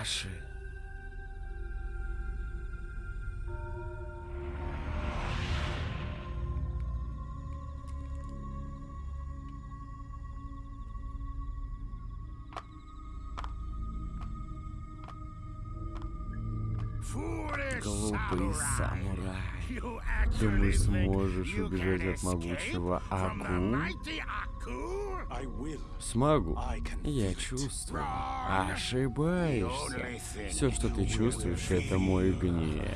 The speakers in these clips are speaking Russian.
Аши. Глупый самурай. Думаешь, сможешь убежать от могучего Аку? Смогу. Я чувствую. Ошибаешься. Все, что ты чувствуешь, это мой гнев.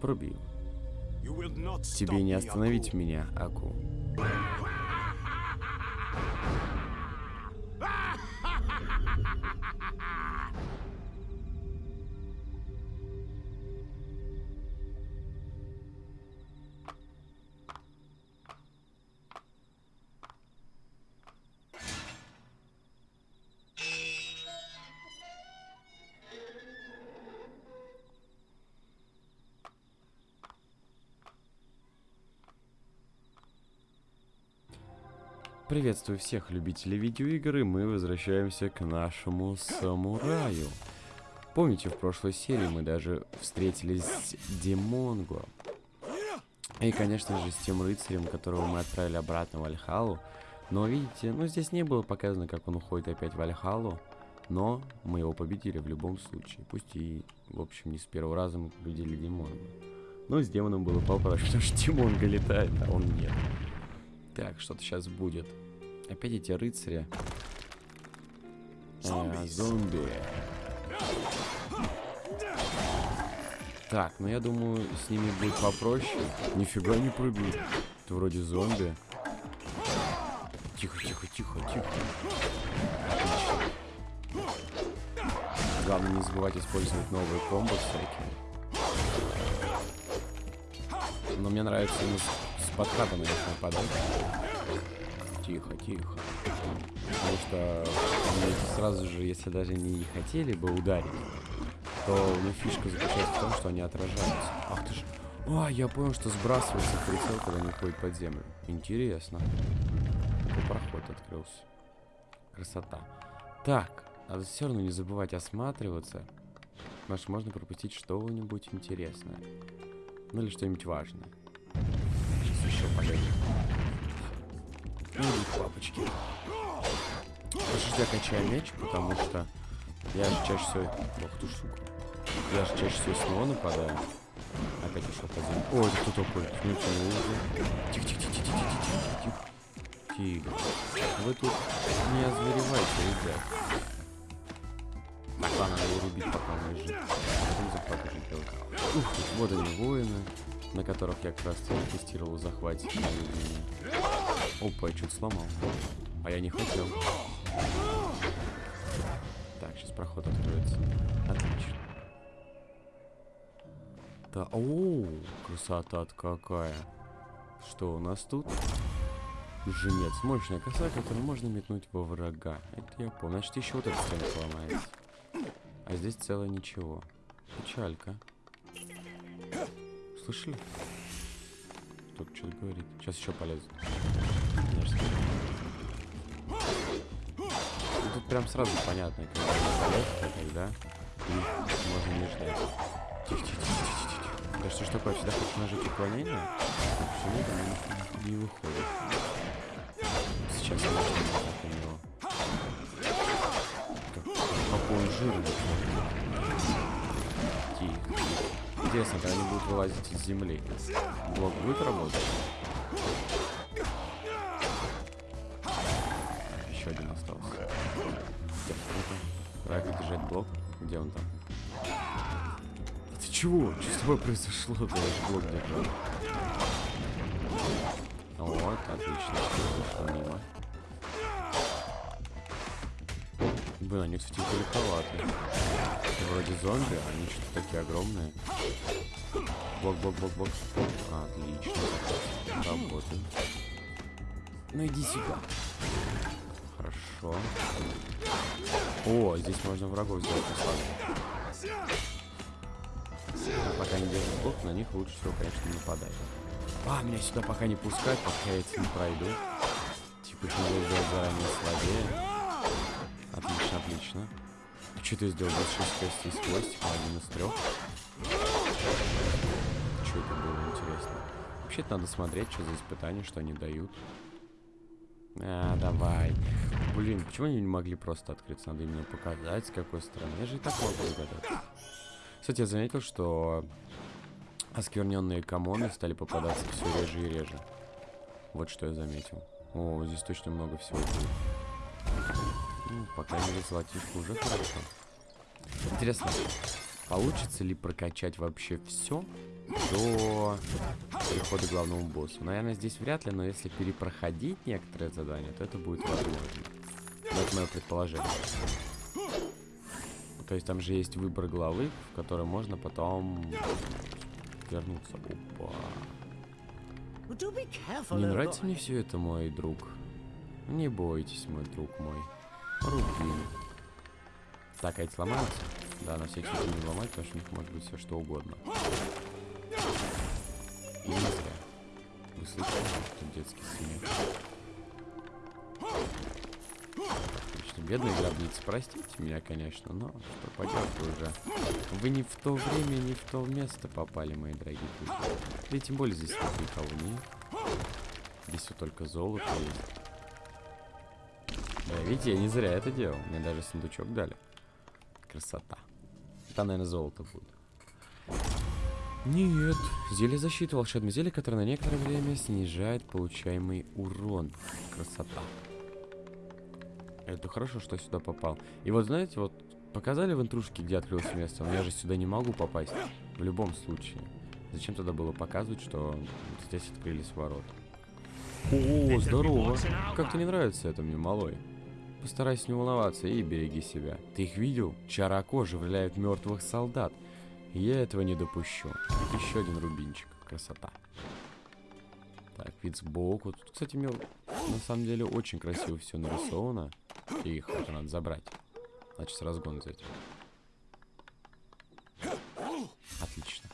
Пробил. Тебе не остановить меня, Аку. Приветствую всех любителей видеоигр, и мы возвращаемся к нашему самураю. Помните, в прошлой серии мы даже встретились с Димонго. И, конечно же, с тем рыцарем, которого мы отправили обратно в Альхалу. Но, видите, ну здесь не было показано, как он уходит опять в Альхалу. Но мы его победили в любом случае. Пусть и, в общем, не с первого раза мы победили Димонго. Но с демоном было попроще, потому что Димонго летает, а он нет. Так, что-то сейчас будет. Опять эти рыцари. А, зомби. Так, ну я думаю, с ними будет попроще. Нифига не пробил. Это вроде зомби. Тихо, тихо, тихо, тихо. Отлично. Главное не забывать использовать новые комбо всякие. Но мне нравится подката на них нападать. Тихо, тихо. Потому что сразу же, если даже не хотели бы ударить, то у них фишка заключается в том, что они отражаются. Ах ты ж... А, я понял, что сбрасывается прицел, когда они ходят под землю. Интересно. Такой проход открылся. Красота. Так, надо все равно не забывать осматриваться. Потому можно пропустить что-нибудь интересное. Ну или что-нибудь важное. Сейчас. Ну или папочки. Подожди, я качаю меч, потому что я же чаще всего... Ох ты сука. Я же чаще всего с него нападаю. Опять ушел земле. Ой, это кто такой? Смотрите, ну Тихо, тихо, тихо, тихо, тихо, тихо, тихо. Тихо. Вы тут не озверевайте, ребят. Ладно, надо его рубить, пока он лежит. Потом захват уже делать. Ух, вот они, воины, на которых я как раз тестировал захват. Опа, я что-то сломал. А я не хотел. Так, сейчас проход откроется. Отлично. Да, о, красота какая. Что у нас тут? Женец. Мощная коса, которую можно метнуть во врага. Это я помню. Значит, еще вот эта стенка ломается. А здесь целое ничего. Печалька. Слышали? Кто-то что-то говорит. Сейчас еще полезет. Конечно. И тут прям сразу понятно, когда полет, а когда можно не ждать. Тихо, тихо, тихо, тихо, тихо. Да что ж такое, всегда хочу нажать уклонение, почему-то не, не выходит. Сейчас я начну так у него. Как, какой жирный. Интересно, когда они будут вылазить из земли. Блок будет работать? Еще один остался. Правильно держать блок. Где он там? Ты чего? Что с тобой произошло? Ты блок держал. Вот, отлично. Мимо. Блин, они, кстати, далековаты. Вроде зомби, а они что-то такие огромные. Блок, блок, блок, блок. Отлично. Работает. Ну иди сюда. Хорошо. О, здесь можно врагов сделать послабее. А пока не держит блок, на них лучше всего, конечно, нападать. А, меня сюда пока не пускать, пока я эти не пройду. почему сделать заранее слабее. Отлично. Что ты сделал? 26 костей с хвостиком, один из трех. Что это было интересно? Вообще-то надо смотреть, что за испытания, что они дают. А, давай. Блин, почему они не могли просто открыться? Надо именно показать, с какой стороны. Я же и так могу догадаться. Кстати, я заметил, что оскверненные комоны стали попадаться все реже и реже. Вот что я заметил. О, здесь точно много всего будет. Ну, пока не золотишко уже хорошо. Интересно, получится ли прокачать вообще все до прихода к главному боссу? Наверное, здесь вряд ли, но если перепроходить некоторые задания, то это будет возможно. Но это мое предположение. То есть там же есть выбор главы, в которой можно потом вернуться. Опа. Не нравится мне все это, мой друг. Не бойтесь, мой друг мой. Рубин. Так, а эти сломаются? Да, на всякий случай не ломать, потому что у них может быть все что угодно. И зря. Вы слышали, что детский смех? Отлично. Бедные гробницы, простите меня, конечно, но что поделать уже. Вы не в то время, не в то место попали, мои дорогие друзья. Да и тем более здесь никого нет. Здесь все только золото есть. Да, видите, я не зря это делал. Мне даже сундучок дали. Красота. Там, наверное, золото будет. Нет. Зелье защиты. Волшебное зелье, которое на некоторое время снижает получаемый урон. Красота. Это хорошо, что сюда попал. И вот, знаете, вот показали в интрушке, где открылось место. Но я же сюда не могу попасть. В любом случае. Зачем тогда было показывать, что здесь открылись ворота? О, здорово. Как-то не нравится это мне, малой. Постарайся не волноваться и береги себя. Ты их видел? Чарако оживляют мертвых солдат. Я этого не допущу. Еще один рубинчик. Красота. Так, вид сбоку. Тут, кстати, мне на самом деле очень красиво все нарисовано. И их это надо забрать. Значит, разгон взять. Отлично.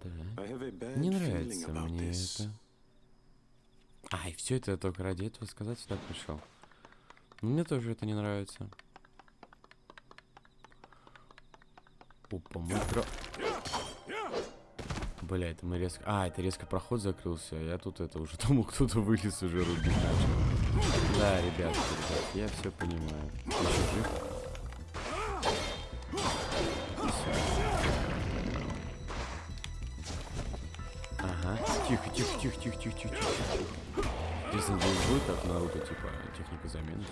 Так. Не нравится мне это. Ай, все это я только ради этого сказать сюда пришел. Мне тоже это не нравится. Опа, мы кра... Бля, это мы резко... А, это резко проход закрылся. Я тут это уже думал, кто-то вылез уже рубить начал. Да, ребят, ребят, я все понимаю. Ты? Тихо, тихо, тихо, тихо, тихо, тихо, тихо. Если здесь будет, как Наруто, типа, техника замены.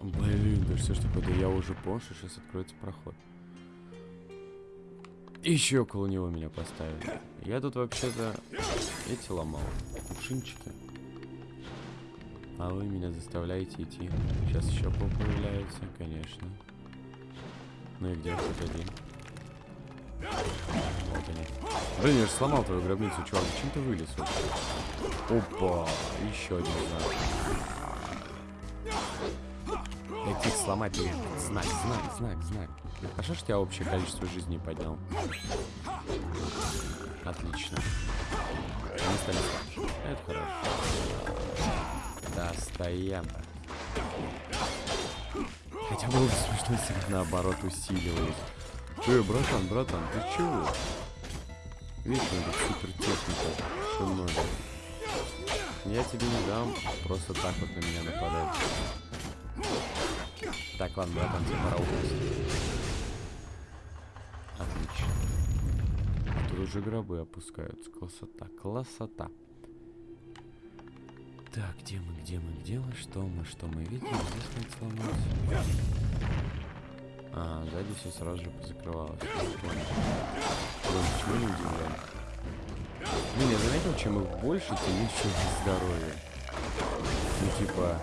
Блин, да что ж такое, да я уже понял, что сейчас откроется проход. Еще около него меня поставили. Я тут вообще-то эти ломал. Кувшинчики. А вы меня заставляете идти. Сейчас еще пол появляется, конечно. Ну и где хоть один? Вот они. Блин, я же сломал твою гробницу, чувак. Зачем ты вылез? Опа, еще один знак. Каких сломать? Знак, знак, знак, знак. Хорошо, что я общее количество жизней поднял. Отлично. Они стали слабже. Это хорошо. Да, стоям. Хотя было бы смешно, если их наоборот усиливались. Эй, братан, братан, ты чего? Видишь, это супер техника. Что много. Я тебе не дам просто так вот на меня нападать. Так, ладно, братан, тебе пора упасть. Отлично. Тут уже гробы опускаются. Красота, красота. Так, где мы, где мы, где мы, что мы, что мы видим? Здесь надо сломать. А, сзади все сразу же позакрывалось. Блин, почему не удивлен? Блин, я заметил, чем их больше, тем меньше здоровья. Ну, типа...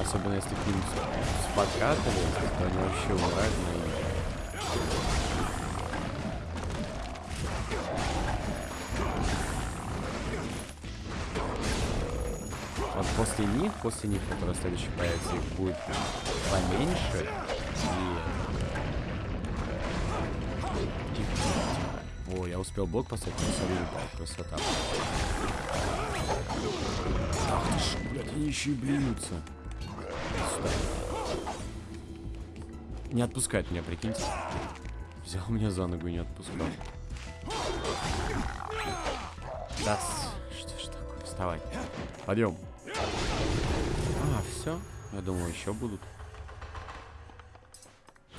Особенно если к ним спокатывали, то они вообще умирают после них, после них, которые следующие появятся, их будет поменьше. И О, я успел блок поставить, но сам упал. Красота. Ах ты ж, блядь, они еще и блюются. Не отпускает меня, прикиньте. Взял меня за ногу и не отпускал. Да, что ж такое? Вставай. Подъем. А, все. Я думал, еще будут.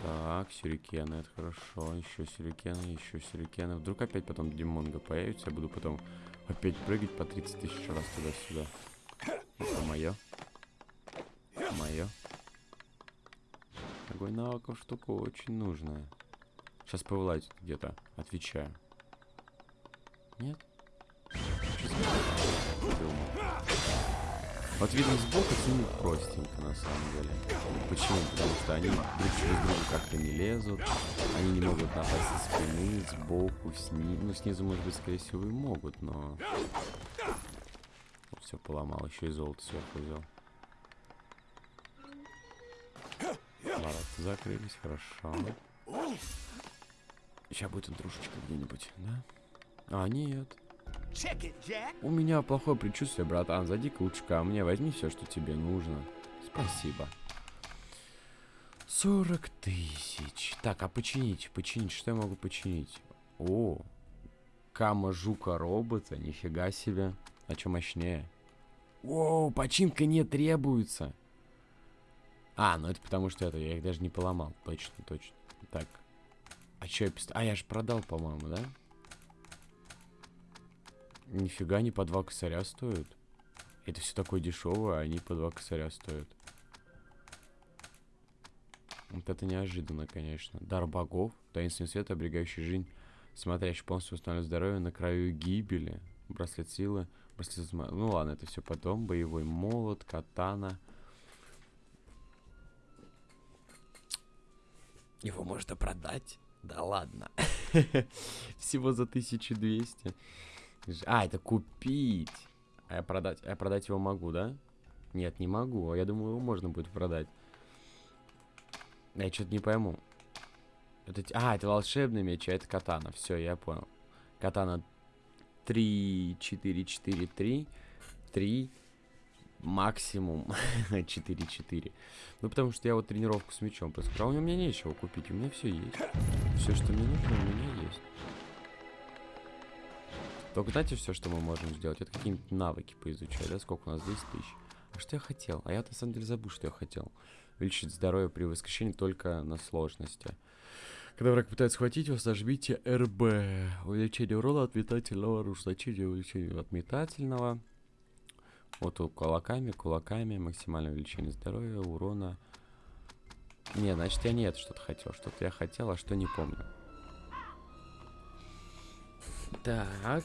Так, сюрикены, это хорошо. Еще сюрикены, еще сюрикены. Вдруг опять потом Димонга появится, я буду потом опять прыгать по 30 тысяч раз туда-сюда. Это мое. Мое. Огонь навыков штука очень нужная. Сейчас повылазит где-то. Отвечаю. Нет? Вот видно сбоку с ними простенько на самом деле. Почему? Потому что они друг через друга как-то не лезут. Они не могут напасть со спины, сбоку, снизу. Ну, снизу, может быть, скорее всего, и могут, но... Все поломал, еще и золото сверху взял. Ворота закрылись, хорошо. Сейчас будет интрушечка где-нибудь, да? А, нет. У меня плохое предчувствие, братан. Зайди-ка лучше ко мне, возьми все, что тебе нужно. Спасибо. 40 тысяч. Так, а починить? Починить? Что я могу починить? О, Кама жука робота. Нифига себе. А что мощнее? О, починка не требуется. А, ну это потому что это, я их даже не поломал. Точно, точно. Так. А что я пист... А, я же продал, по-моему, да? Нифига не по два косаря стоят. Это все такое дешевое, а они по два косаря стоят. Вот это неожиданно, конечно. Дар богов, таинственный свет, оберегающий жизнь, смотрящий полностью восстанавливает здоровье на краю гибели. Браслет силы, браслет... Ну ладно, это все потом. Боевой молот, катана. Его можно продать? Да ладно. Всего за 1200. А, это купить. А я продать, а я продать его могу, да? Нет, не могу. А я думаю, его можно будет продать. Я что-то не пойму. Это, а, это волшебный меч, а это катана. Все, я понял. Катана 3, 4, 4, 3. 3, максимум 4, 4. Ну, потому что я вот тренировку с мечом проскрал. У меня нечего купить, у меня все есть. Все, что мне нужно, у меня есть. Только знаете, все, что мы можем сделать? Это какие-нибудь навыки поизучать, да? Сколько у нас? 10 тысяч. А что я хотел? А я на самом деле забыл, что я хотел. Увеличить здоровье при воскрешении только на сложности. Когда враг пытается схватить вас, нажмите РБ. Увеличение урона от метательного оружия. Значение увеличения от метательного. Вот кулаками, кулаками. Максимальное увеличение здоровья, урона. Не, значит я не это что-то хотел. Что-то я хотел, а что не помню. Так.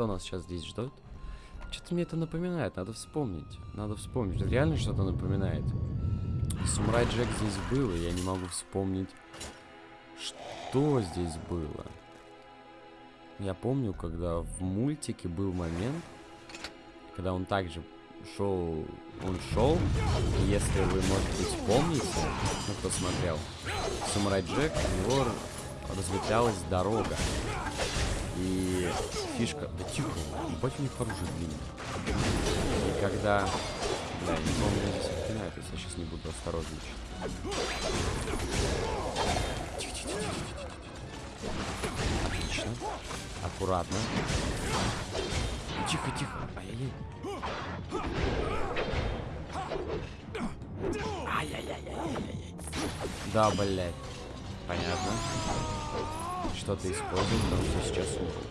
Что нас сейчас здесь ждет? Что-то мне это напоминает, надо вспомнить. Надо вспомнить. Реально что-то напоминает. Самурай Джек здесь был, и я не могу вспомнить, что здесь было. Я помню, когда в мультике был момент, когда он также шел, он шел, если вы, может быть, помните, ну, кто смотрел, Самурай Джек, у него разветвлялась дорога. И фишка... Да тихо, ебать у них оружие длинное. И когда... Да, я не помню, здесь отпинают, если я сейчас не буду осторожничать. Отлично. Аккуратно. Тихо, тихо. Ай-яй-яй. Ай-яй-яй-яй-яй-яй. Да, блядь. Понятно что-то использовать, потому что сейчас умру.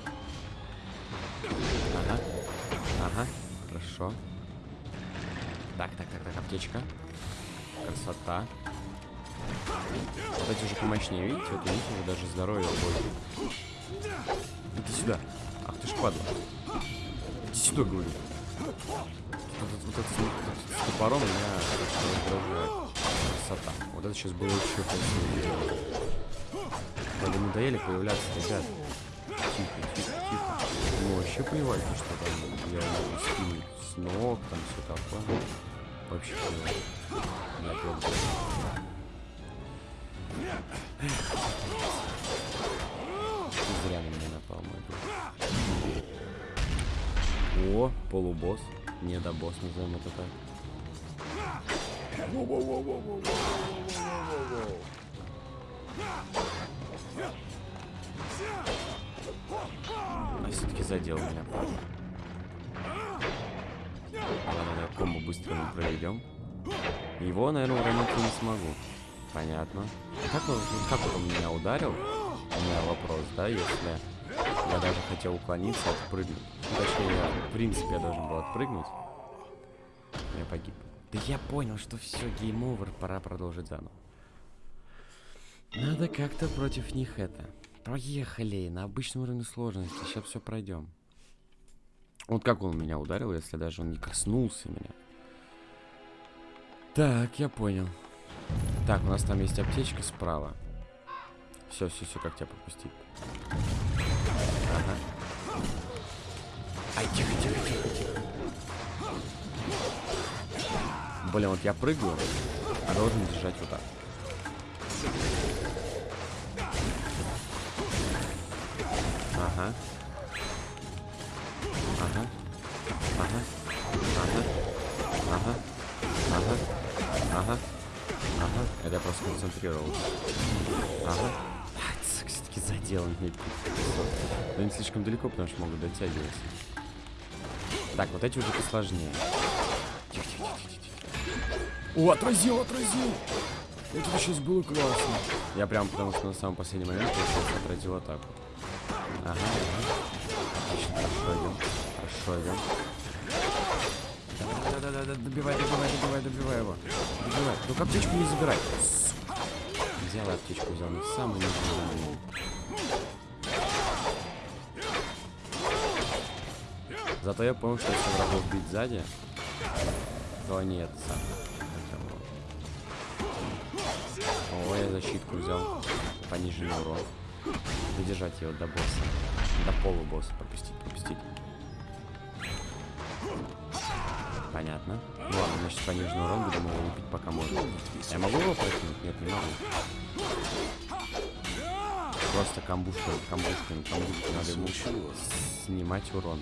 Ага. Ага. Хорошо. Так, так, так, так, аптечка. Красота. Вот эти уже помощнее, видите? Вот у них уже даже здоровье больше. Иди сюда. Ах ты ж падла. Иди сюда, говорю. Вот, вот, вот, вот, с топором меня раздражает. Красота. Вот это сейчас было еще Надо надоели появляться, ребят. Тихо, тихо, тихо. Ну, вообще плевать, что там я могу скинуть с ног, там все такое. Вообще плевать. Зря на меня напал мой друг. О, полубосс. Не до босс, назовем это так. А все-таки задел меня. Ладно, комбо быстро мы проведем. Его, наверное, уронить не смогу. Понятно. Как он, как он меня ударил? У меня вопрос, да, если я даже хотел уклониться, отпрыгнуть. Ну, точнее, я, в принципе, я должен был отпрыгнуть. Я погиб. Да я понял, что все, game over, пора продолжить заново. Надо как-то против них это. Поехали, на обычном уровне сложности, сейчас все пройдем. Вот как он меня ударил, если даже он не коснулся меня. Так, я понял. Так, у нас там есть аптечка справа. Все, все, все, как тебя пропустить? Ага. Ай, тихо, тихо, тихо, тихо. Блин, вот я прыгаю, а должен держать вот так. Ага. Ага. Ага. Ага. Ага. Ага. Ага. Ага. Это я просто концентрировался. Ага. Все-таки задел мне. Но не слишком далеко, потому что могут дотягивать. Так, вот эти уже посложнее. О, отразил, отразил! Это сейчас было классно. Я прям, потому что на самом последний момент отразил атаку. Ага. Отлично, хорошо идем. Хорошо идем. Да-да-да, добивай, добивай, добивай, добивай его. Добивай. Только аптечку не забирай. Взял аптечку, взял на самый нижний Зато я понял, что если врагов бить сзади, то они это сам. О, я защитку взял. Пониженный урон. Задержать его до босса. До полубосса. Пропустить, пропустить. Понятно. Ладно, значит пониженный урон будем его убить пока можно. Я могу его прыгнуть? Нет, не могу. Просто камбушками, камбушками, камбушками. Надо ему снимать урон.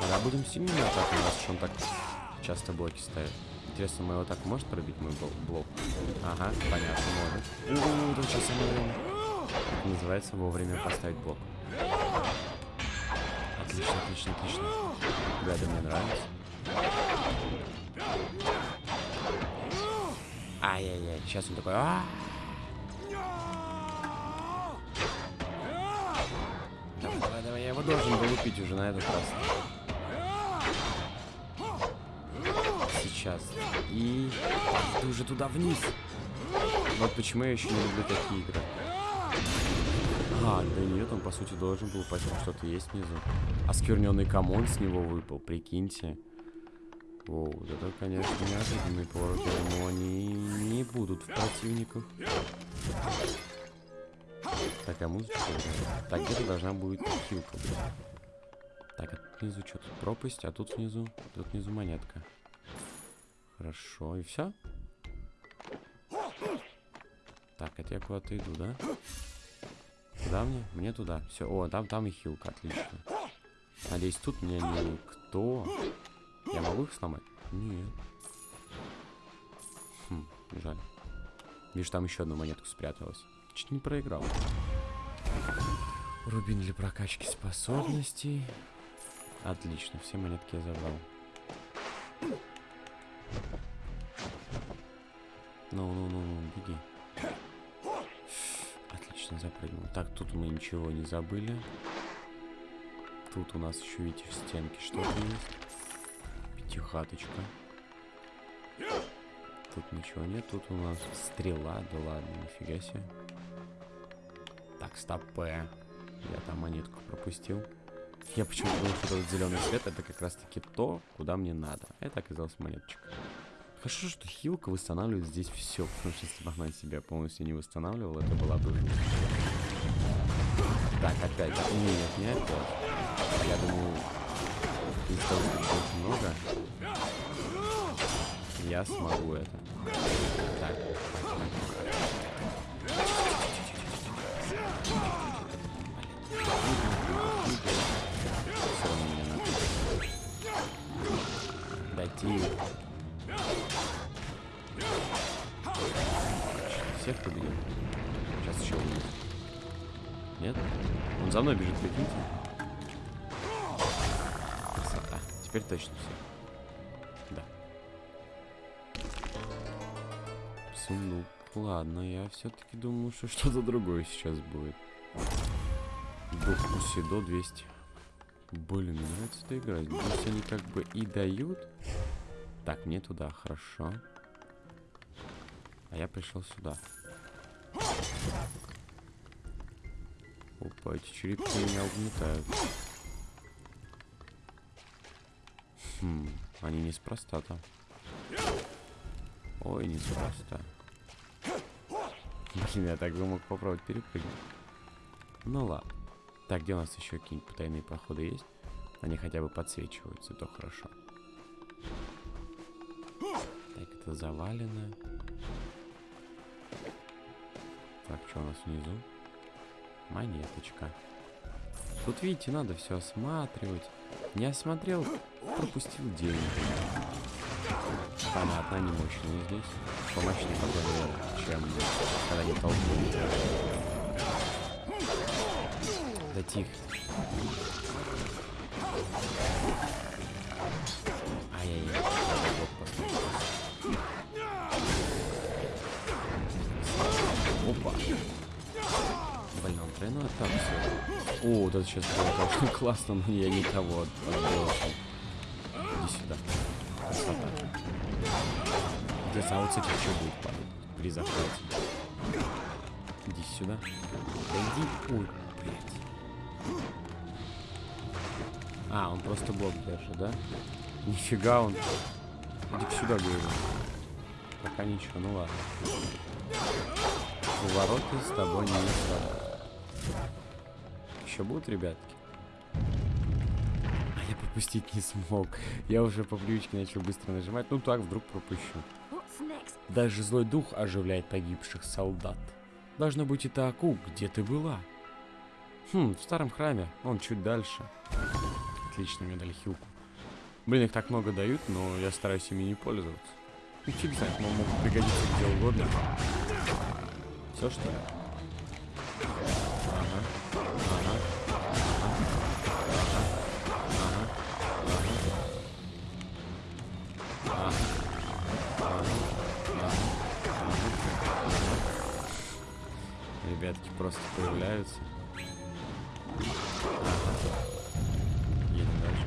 Тогда будем сильными атаками, раз уж он так часто блоки ставит. Интересно, мы его так может пробить, мой блок? Ага, понятно, может. У-у-у, тут сейчас самое. Это называется вовремя поставить блок. Отлично, отлично, отлично. Гады мне нравится. Ай-яй-яй, сейчас он такой... Давай, давай, я его должен был убить уже на этот раз. Сейчас. И ты уже туда вниз. Вот почему я еще не люблю такие игры. А, да нет, он по сути должен был упасть, что-то есть внизу. Оскверненный камон с него выпал, прикиньте. О, это, конечно, неожиданный поворот. Думал, они не будут в противниках. Такая музычка. Так, где-то должна будет хилка быть. Так, а внизу что тут? Пропасть, а тут внизу, тут внизу монетка. Хорошо, и все? Так, это я куда-то иду, да? Куда мне? Мне туда. Все. О, там, там и хилка, отлично. Надеюсь, тут меня никто. Я могу их сломать? Нет. Хм, жаль. Видишь, там еще одна монетка спряталась. Чуть не проиграл. Рубин для прокачки способностей. Отлично, все монетки я забрал. Ну-ну-ну, беги. Отлично, запрыгнул. Так, тут мы ничего не забыли. Тут у нас еще, видите, в стенке что-то есть. Пятихаточка. Тут ничего нет. Тут у нас стрела. Да ладно, нифига себе. Так, стоп. Я там монетку пропустил. Я почему-то думал, что этот зеленый цвет это как раз таки то, куда мне надо. Это оказалась монеточка. Хорошо, что хилка восстанавливает здесь все, потому что если бы она себя полностью не восстанавливала, это была бы... Так, опять. Нет, не опять. Я думаю, из того, что очень много, я смогу это. Так. Тихо. Всех победил. Сейчас еще увидим. Нет? Он за мной бежит, прикиньте. Красота. Теперь точно все. Да. Сундук. Ладно, я все-таки думаю, что что-то другое сейчас будет. Дух Усидо 200. Блин, мне нравится эта игра. Здесь они как бы и дают. Так, мне туда, хорошо. А я пришел сюда. Опа, эти черепки меня угнетают. Хм, они неспроста там. Ой, неспроста. Блин, я так бы мог попробовать перепрыгнуть. Ну ладно. Так, где у нас еще какие-нибудь потайные проходы есть? Они хотя бы подсвечиваются, то хорошо. Так, это завалено. Так, что у нас внизу? Монеточка. Тут, видите, надо все осматривать. Не осмотрел, пропустил деньги. Понятно, они мощные здесь. Помощнее погода, чем когда не толкнут. Да тихо. Ай-яй-яй. Опа. Блин, он тройной так все. О, вот это сейчас было, конечно, классно, но я не того отбросил. Иди сюда. Красота. А с этих что будет падать при захвате? Иди сюда. Да иди. Ой, А, он просто блок держит, да? Нифига он. Иди сюда, говорю. Пока ничего, ну ладно. Увороты с тобой не сработают. Еще будут, ребятки? А я пропустить не смог. Я уже по привычке начал быстро нажимать. Ну так, вдруг пропущу. Даже злой дух оживляет погибших солдат. Должно быть, это Аку, где ты была? Хм, в старом храме, он чуть дальше. Отлично, мне дали хилку. Блин, их так много дают, но я стараюсь ими не пользоваться. Ну, фиг знает, но могут пригодиться где угодно. Все, что ли? Ага. Ага. Ребятки просто появляются.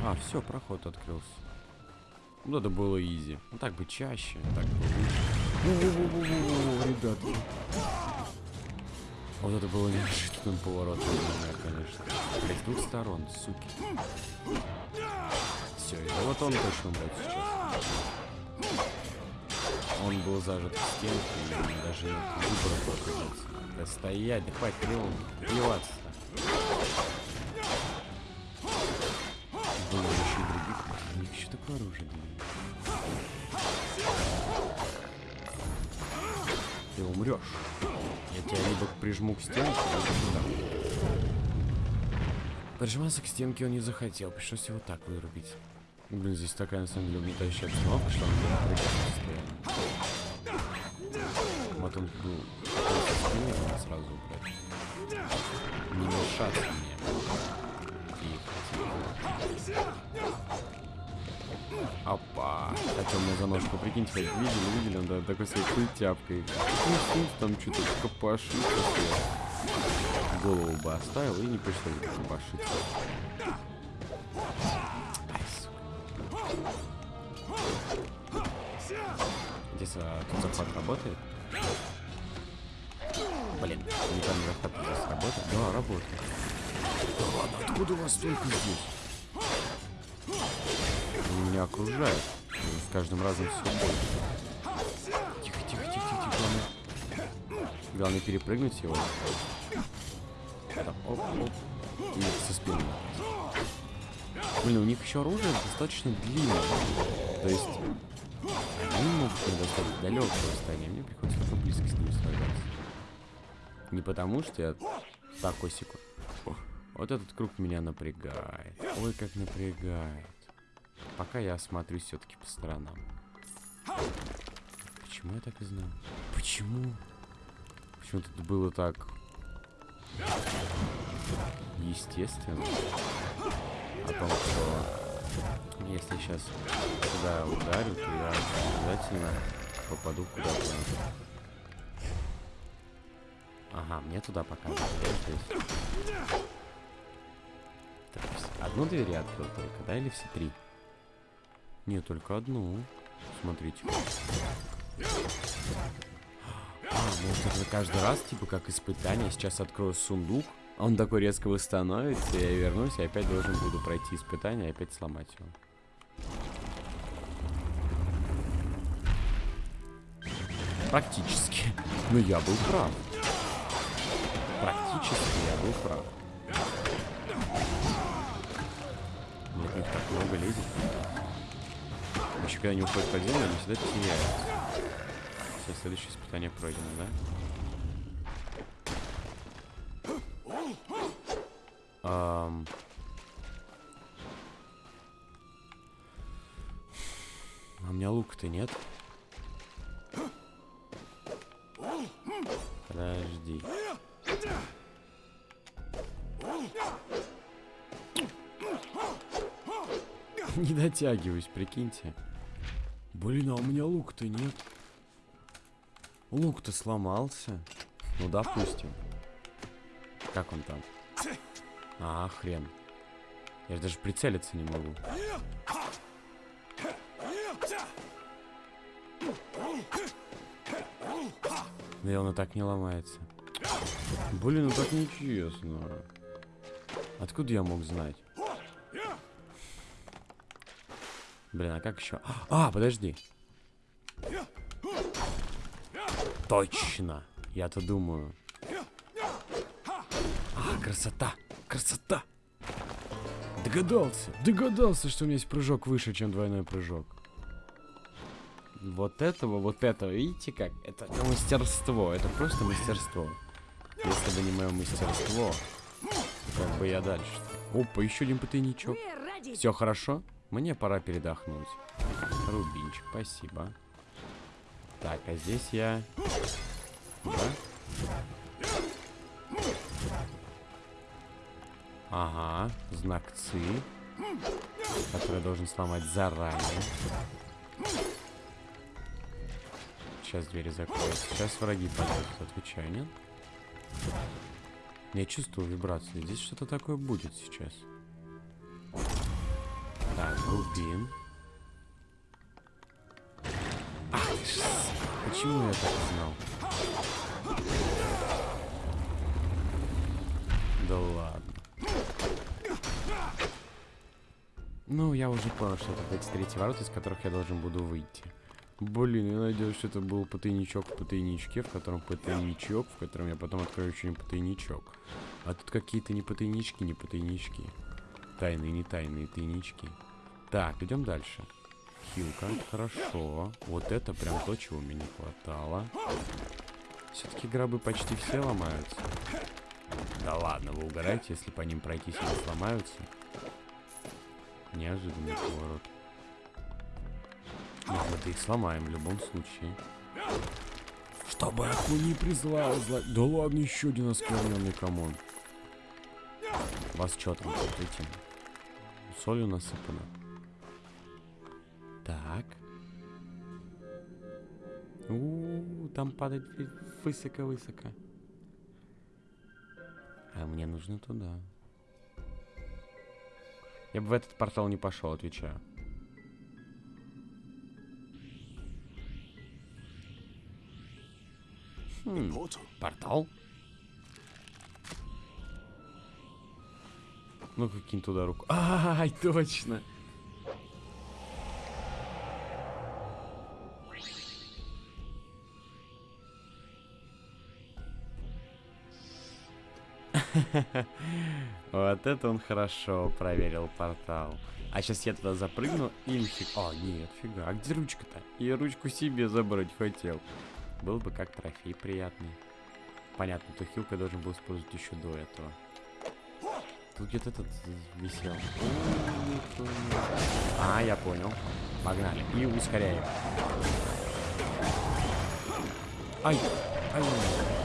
А, все, проход открылся. Ну, это было изи. Ну, так бы чаще, так бы лучше. Вот это было неожиданным поворотом для меня, конечно. Блять, с двух сторон, суки. Все, это вот он точно умрет сейчас. Он был зажат в стенку, и даже выбора показаться. Да стоять, да хватит плеваться. Них еще такое оружие. Ты умрешь. Я тебя либо прижму к стенке, либо сюда. Прижиматься к стенке он не захотел, пришлось его так вырубить. Блин, здесь такая на самом деле угнетающая обстановка, что он не постоянно. Вот он был надо сразу убрать. Не мешаться мне. Тихо, тихо. Опа. Хотел мне за ножку, прикиньте, хоть видели, видели, он да, такой своей культяпкой. Ну, там что-то копошится. Голову бы оставил и не пришлось бы сука. Здесь а, тут захват работает? Блин, не помню, захват здесь работает. Да, работает. Да ладно, откуда у вас столько здесь? Он меня окружает. И С каждым разом все больше. Тихо, тихо, тихо, тихо. Главное, главное перепрыгнуть его. Так, оп, оп. И со спины. Блин, у них еще оружие достаточно длинное. То есть они могут предоставить далекое расстояние, мне приходится только близко с ними сражаться. Не потому, что я Так, Осику. Вот этот круг меня напрягает. Ой, как напрягает. Пока я осмотрюсь все-таки по сторонам. Почему я так и знал? Почему? Почему тут было так... Естественно. О том, что если сейчас сюда ударю, то я обязательно попаду куда-то. Ага, мне туда пока. Так, одну дверь я открыл только, да, или все три? Нет, только одну. Смотрите. А, может это каждый раз, типа, как испытание. Сейчас открою сундук, он такой резко восстановится, я вернусь, и опять должен буду пройти испытание опять сломать его. Практически. Но я был прав. Практически я был прав. Мне их так много лезет. Еще когда они уходят под землю, они всегда теряются. Все, следующее испытание пройдено, да? Um... А у меня лука-то нет. Подожди. Не дотягиваюсь, прикиньте. Блин, а у меня лук-то нет. Лук-то сломался. Ну, допустим. Как он там? А, хрен. Я даже прицелиться не могу. Да он и так не ломается. Блин, ну так нечестно. Откуда я мог знать? Блин, а как еще? А, подожди. Точно. Я-то думаю. А, красота. Красота. Догадался. Догадался, что у меня есть прыжок выше, чем двойной прыжок. Вот этого, вот этого, видите как? Это мастерство, это просто мастерство. Если бы не мое мастерство, как бы я дальше. -то? Опа, еще один потайничок. Все хорошо? Мне пора передохнуть. Рубинчик, спасибо. Так, а здесь я... Да? Ага, знак ЦИ, который должен сломать заранее. Сейчас двери закроются. Сейчас враги подойдут, отвечаю, нет? Я чувствую вибрацию. Здесь что-то такое будет сейчас. Так, рубин. Ах, почему я так знал? Да ладно. Ну, я уже понял, что это эти третий ворот, из которых я должен буду выйти. Блин, я надеюсь, что это был потайничок в потайничке, в котором потайничок, в котором я потом открою еще не потайничок. А тут какие-то не потайнички, не потайнички. Тайные, не тайные тайнички. Так, идем дальше. Хилка, хорошо. Вот это прям то, чего мне не хватало. Все-таки гробы почти все ломаются. Да ладно, вы угораете, если по ним пройтись они сломаются. Неожиданный поворот. Мы их сломаем в любом случае. Чтобы не призвала зла... Да ладно, еще один оскверненный камон. Вас что там этим? Солью насыпано. Так. У, -у, -у там падает высоко-высоко. А мне нужно туда. Я бы в этот портал не пошел, отвечаю. Хм, портал? Ну, каким туда руку. Ай, точно. Вот это он хорошо проверил портал. А сейчас я туда запрыгну и нифиг... О, нет, фига. А где ручка-то? Я ручку себе забрать хотел. Был бы как трофей приятный. Понятно, то хилка должен был использовать еще до этого. Тут где-то этот висел. А, я понял. Погнали. И ускоряем. Ай! Ай!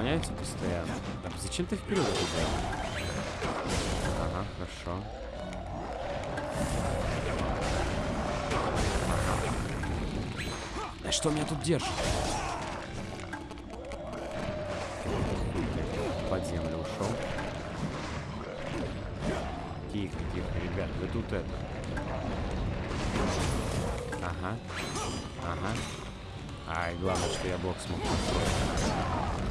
Уклоняются постоянно. Так, зачем ты вперед делаешь? Ага, хорошо. Да что меня тут держит? Под землю ушел. Тихо, тихо, ребят, вы тут это. Ага. Ага. Ай, главное, что я блок смог построить.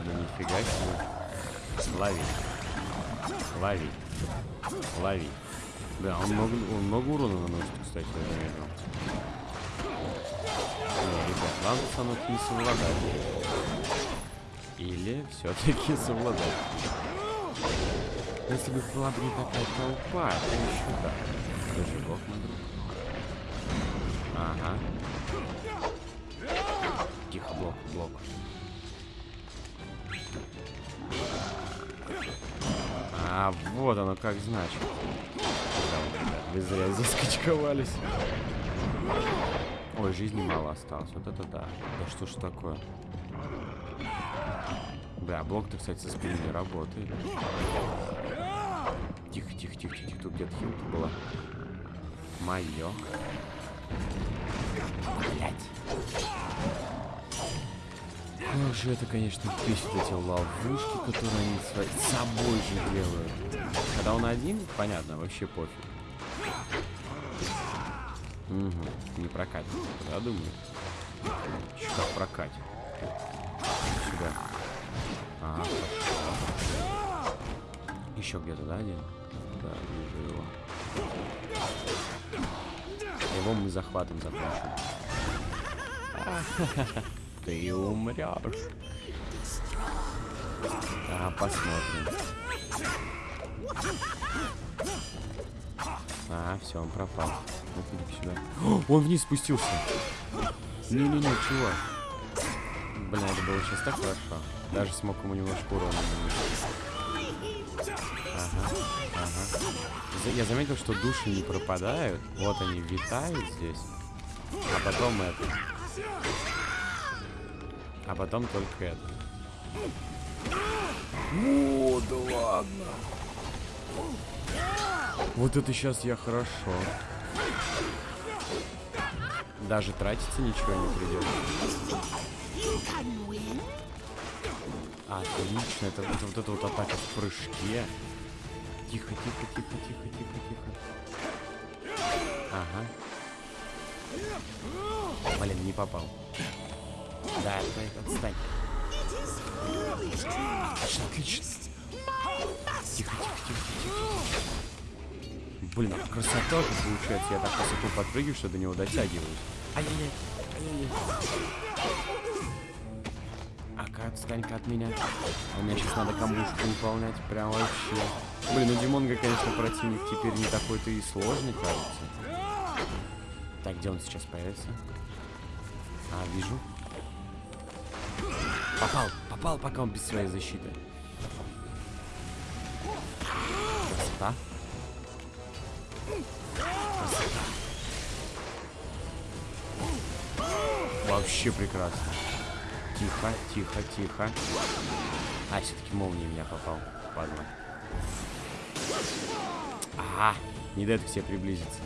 Ладно, нифига себе. Лови. Лови. Лови. Да, он много, он много урона наносит, кстати, я заметил. Не, ребят, со мной не совладать. Или все-таки совладать. Если бы была бы не такая толпа, то еще да. Ты живок, мой друг. Ага. Тихо, блок, блок. А, вот оно как значит. Да, ребят, вы зря заскочковались. Ой, жизни мало осталось. Вот это да. Да что ж такое? Да, блок-то, кстати, со спины не работает. Тихо, тихо, тихо, тихо. Тут где-то хилка была. Мое. Блять. Как же это, конечно, бесит эти ловушки, которые они с собой же делают. Когда он один, понятно, вообще пофиг. Угу, не прокатит, да, думаю? Как прокатит. Сюда. Хорошо. Еще где-то, да, один? Да, вижу его. Его мы захватом закончим. Ты умрешь. А, посмотрим. А, все, он пропал. Иди сюда. О, он вниз спустился. Не-не-не, чего? Блин, это было сейчас так хорошо. Даже смог ему немножко урона. Ага, ага. Я заметил, что души не пропадают. Вот они витают здесь. А потом это. А потом только это. О, да ладно. Вот это сейчас я хорошо. Даже тратиться ничего не придется. Отлично, это, это вот эта вот атака в прыжке. Тихо, тихо, тихо, тихо, тихо, тихо. Ага. Блин, не попал. Да, отстань. Отлично, отлично. Тихо, тихо, тихо, тихо. Блин, а красота же получается. Я так высоко подпрыгиваю, что до него дотягиваюсь. Ай-яй-яй, ай-яй-яй. Ака, отстань-ка от меня. У меня сейчас надо камбушку выполнять. Прям вообще. Блин, ну Димонга, конечно, противник теперь не такой-то и сложный, кажется. Так, где он сейчас появится? А, вижу. Попал, попал, пока он без своей защиты. Красота. Красота. Вообще прекрасно. Тихо, тихо, тихо. А, все-таки молния меня попал. Падла. Ага, не дает к себе приблизиться.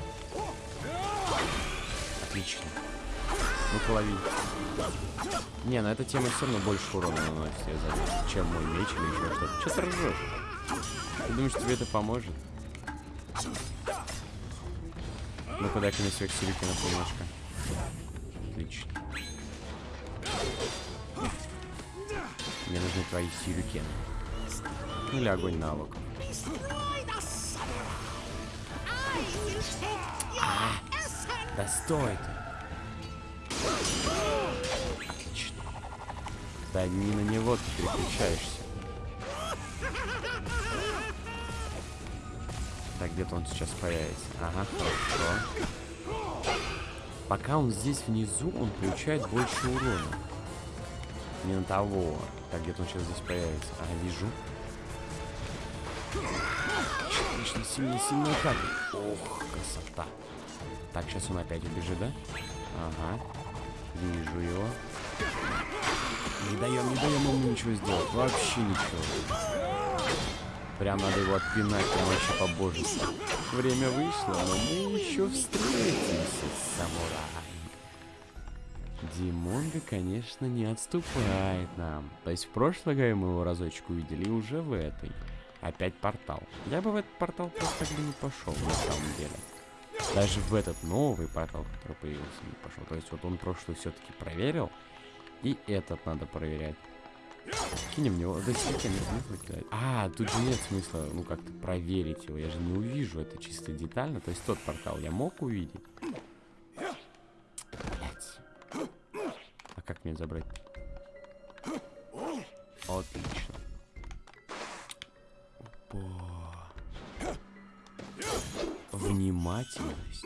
Отлично. Ну-ка лови. Не, на этой теме все равно больше урона наносит, я заметил, чем мой меч или еще что-то. Че ты ржешь? Ты думаешь, тебе это поможет? Ну-ка, дай-ка мне своих сюрикенов немножко. Отлично. Мне нужны твои сюрикены. Или огонь навык. Стой ты. Да не на него ты переключаешься. Так, где-то он сейчас появится. Ага, хорошо. Пока он здесь внизу, он получает больше урона. Не на того. Так, где-то он сейчас здесь появится. Ага, вижу. Отлично, сильно, сильно атака. Ох, красота. Так, сейчас он опять убежит, да? Ага. Вижу его. Не даем, не даем ему ничего сделать. Вообще ничего. Прям надо его отпинать, прям вообще по-божески. Время вышло, но мы еще встретимся, самурай. Димонга, конечно, не отступает нам. То есть в прошлой игре мы его разочек увидели, и уже в этой. Опять портал. Я бы в этот портал просто бы не пошел, на самом деле. Даже в этот новый портал, который появился, не пошел. То есть вот он прошлый все-таки проверил, и этот надо проверять. Кинем него. Да нет, нет смысла. А, тут же нет смысла, ну, как-то проверить его. Я же не увижу это чисто детально. То есть тот портал я мог увидеть. Блять. А как мне забрать? Отлично. Опа. Внимательность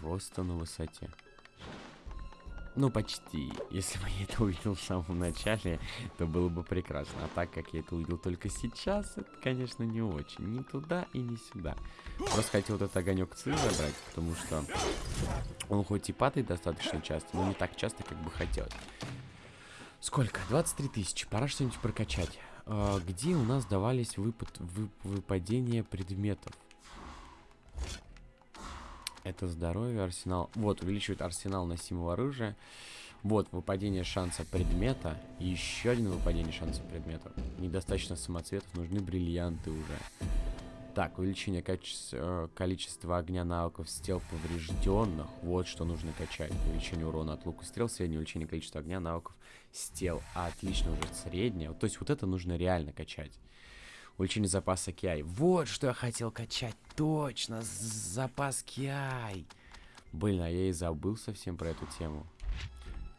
просто на высоте. Ну, почти. Если бы я это увидел в самом начале, то было бы прекрасно. А так как я это увидел только сейчас, это, конечно, не очень. Ни туда и ни сюда. Просто хотел вот этот огонек Ци забрать, потому что он хоть и падает достаточно часто, но не так часто, как бы хотелось. Сколько? 23 тысячи. Пора что-нибудь прокачать. А, где у нас давались выпад, вып, выпадения предметов? Это здоровье, арсенал. Вот, увеличивает арсенал носимого оружия. Вот, выпадение шанса предмета. И еще один выпадение шанса предмета. Недостаточно самоцветов, нужны бриллианты уже. Так, увеличение качества, э, количества огня навыков с тел поврежденных. Вот что нужно качать. Увеличение урона от лука стрел, среднее увеличение количества огня навыков с тел. Отлично, уже среднее. То есть вот это нужно реально качать. Увеличение запаса Киай. Вот что я хотел качать. Точно, запас Киай. Блин, а я и забыл совсем про эту тему.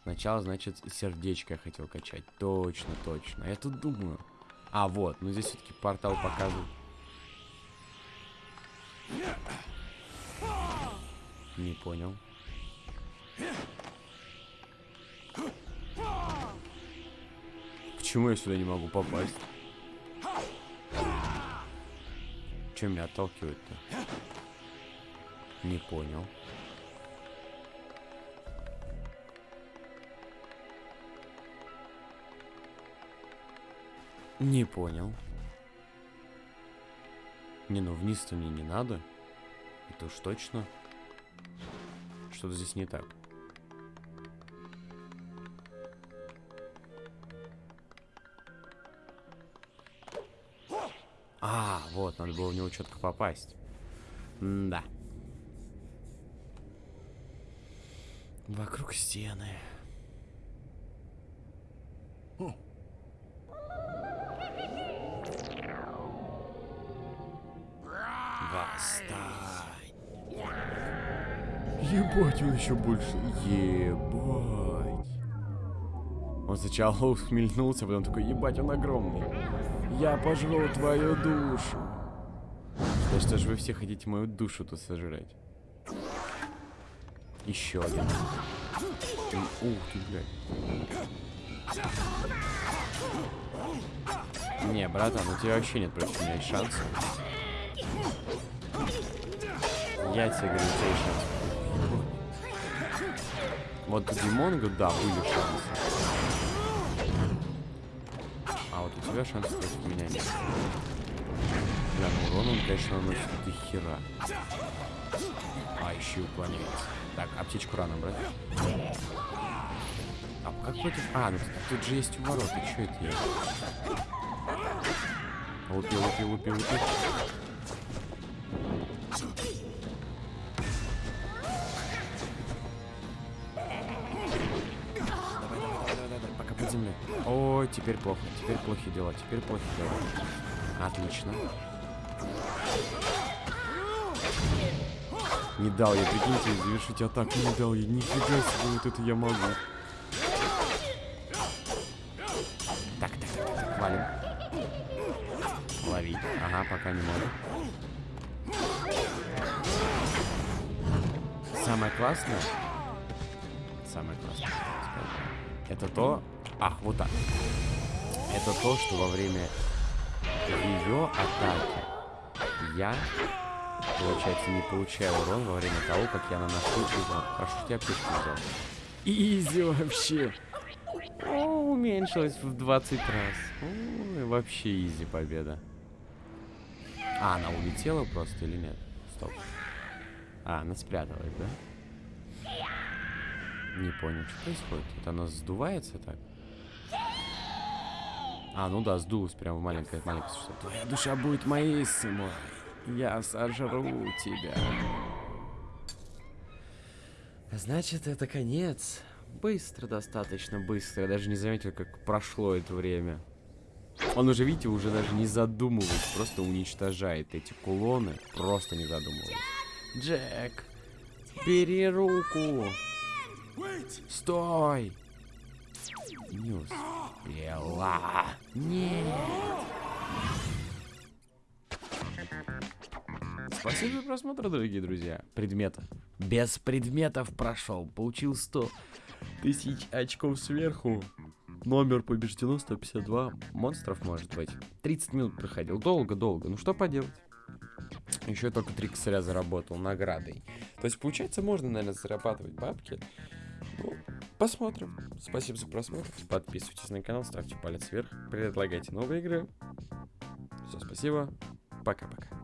Сначала, значит, сердечко я хотел качать. Точно, точно. Я тут думаю. А, вот. Ну, здесь все-таки портал показывает. Не понял. Почему я сюда не могу попасть? Чем меня отталкивает-то? Не понял. Не понял. Не, ну вниз-то мне не надо. Это уж точно. Что-то здесь не так. Вот, надо было в него четко попасть. М да. Вокруг стены. Восстань. Ебать, он еще больше. Ебать. Он сначала ухмельнулся, потом такой, ебать, он огромный. Я пожру твою душу. Да что ж вы все хотите мою душу тут сожрать? Еще один. Ух ты, блядь. Не, братан, у тебя вообще нет против меня шансов. Я тебе говорю, у тебя шанс. Вот Димонгу, да, были шансы у тебя шансов против меня нет. Бля, ну урон он, конечно, наносит до хера. А, еще и уклоняется. Так, аптечку рано брать. А как против... А, ну тут же есть ворота. Что это я? Лупи, лупи, лупи, лупи. Ой, теперь плохо. Теперь плохие дела. Теперь плохие дела. Отлично. Не дал я, прикиньте, завершить атаку не дал я. Нифига себе, вот это я могу. Так, так, так, так, валим. Лови. Ага, пока не могу. Самое классное... Самое классное, это то... Ах, вот так. Это то, что во время ее атаки я, получается, не получаю урон во время того, как я наношу урон. Хорошо, что я аптечку взял. Изи вообще. О, уменьшилось в 20 раз. Ой, вообще изи победа. А, она улетела просто или нет? Стоп. А, она спряталась, да? Не понял, что происходит. Это она сдувается так? А, ну да, сдулась прям маленькая, маленькая существо. Твоя душа будет моей, сынок. Я сожру тебя. Значит, это конец. Быстро, достаточно быстро. Я даже не заметил, как прошло это время. Он уже, видите, уже даже не задумываясь, просто уничтожает эти кулоны, просто не задумываясь. Джек, бери руку. Стой. Не успела. Нет. Спасибо за просмотр, дорогие друзья. Предмета. Без предметов прошел. Получил 100 тысяч очков сверху. Номер побеждено 152 монстров, может быть. 30 минут проходил. Долго-долго. Ну что поделать? Еще только три косаря заработал наградой. То есть, получается, можно, наверное, зарабатывать бабки. Ну, посмотрим. Спасибо за просмотр. Подписывайтесь на канал, ставьте палец вверх, предлагайте новые игры. Все, спасибо. Пока-пока.